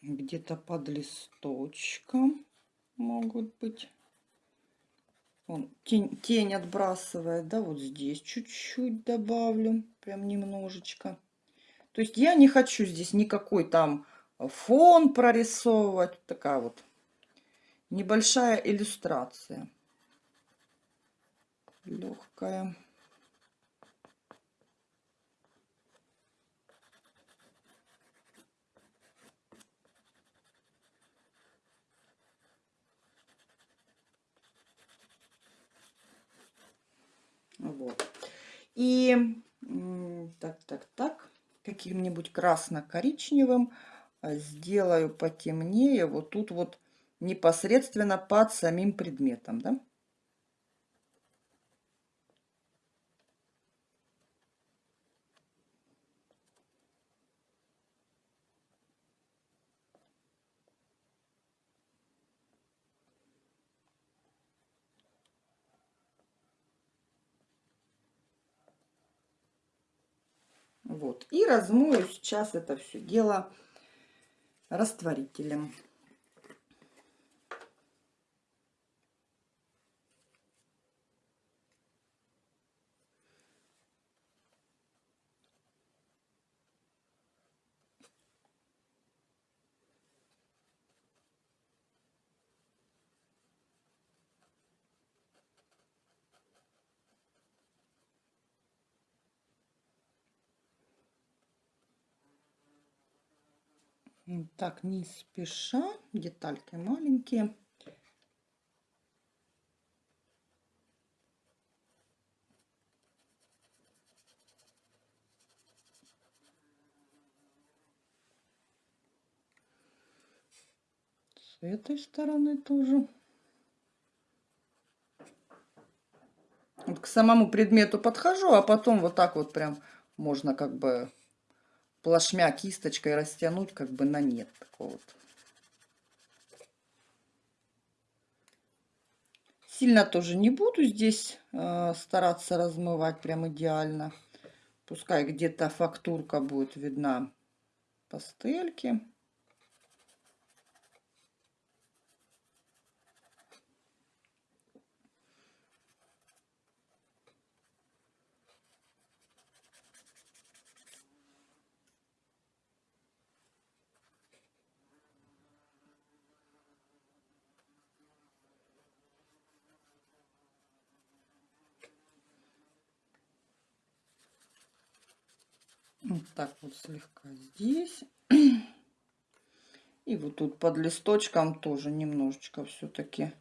где-то под листочком могут быть. Он тень, тень отбрасывает, да, вот здесь чуть-чуть добавлю, прям немножечко. То есть я не хочу здесь никакой там фон прорисовывать. Такая вот небольшая иллюстрация. Легкая. Вот. И так, так, так, каким-нибудь красно-коричневым а, сделаю потемнее вот тут вот непосредственно под самим предметом, да? Вот. И размою сейчас это все дело растворителем. Так, не спеша, детальки маленькие. С этой стороны тоже. Вот к самому предмету подхожу, а потом вот так вот прям можно как бы плашмя кисточкой растянуть как бы на нет. Такого вот. Сильно тоже не буду здесь э, стараться размывать прям идеально. Пускай где-то фактурка будет видна пастельки. Вот так вот слегка здесь. И вот тут под листочком тоже немножечко все-таки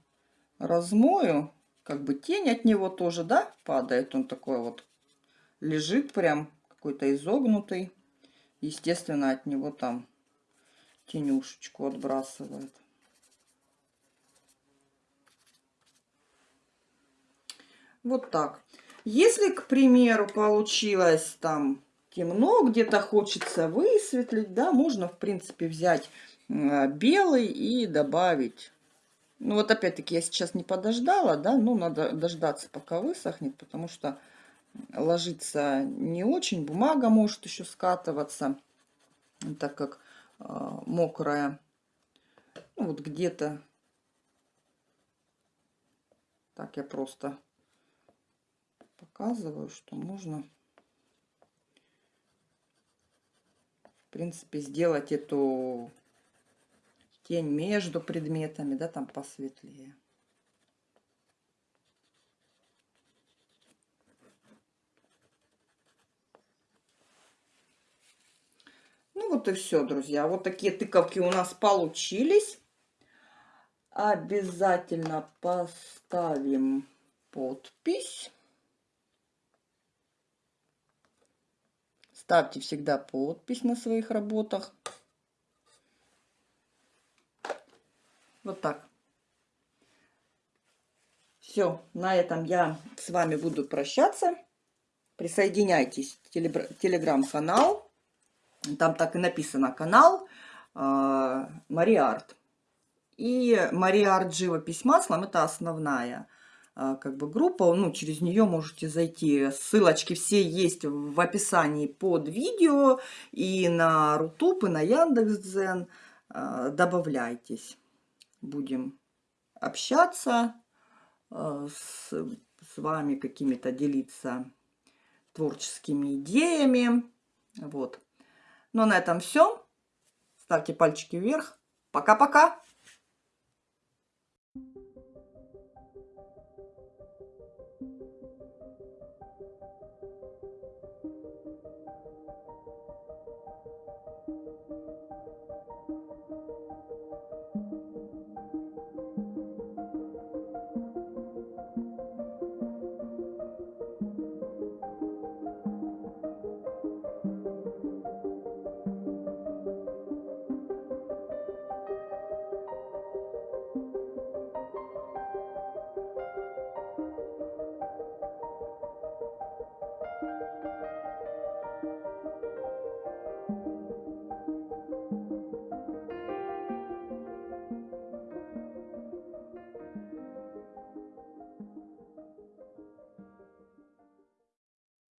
размою. Как бы тень от него тоже, да, падает. Он такой вот лежит прям какой-то изогнутый. Естественно, от него там тенюшечку отбрасывает. Вот так. Если, к примеру, получилось там темно, где-то хочется высветлить, да, можно, в принципе, взять белый и добавить. Ну, вот опять-таки я сейчас не подождала, да, ну, надо дождаться, пока высохнет, потому что ложится не очень, бумага может еще скатываться, так как э, мокрая. Ну, вот где-то так я просто показываю, что можно принципе, сделать эту тень между предметами, да, там посветлее. Ну вот и все, друзья. Вот такие тыковки у нас получились. Обязательно поставим подпись. Ставьте всегда подпись на своих работах. Вот так. Все, на этом я с вами буду прощаться. Присоединяйтесь в телеграм-канал. Там так и написано канал э, Мария Арт. И Мария Арт живопись маслом это основная как бы группа. Ну, через нее можете зайти. Ссылочки все есть в описании под видео. И на Рутуб, и на Яндекс.Дзен. Э, добавляйтесь. Будем общаться с, с вами, какими-то делиться творческими идеями. Вот. Ну, а на этом все. Ставьте пальчики вверх. Пока-пока!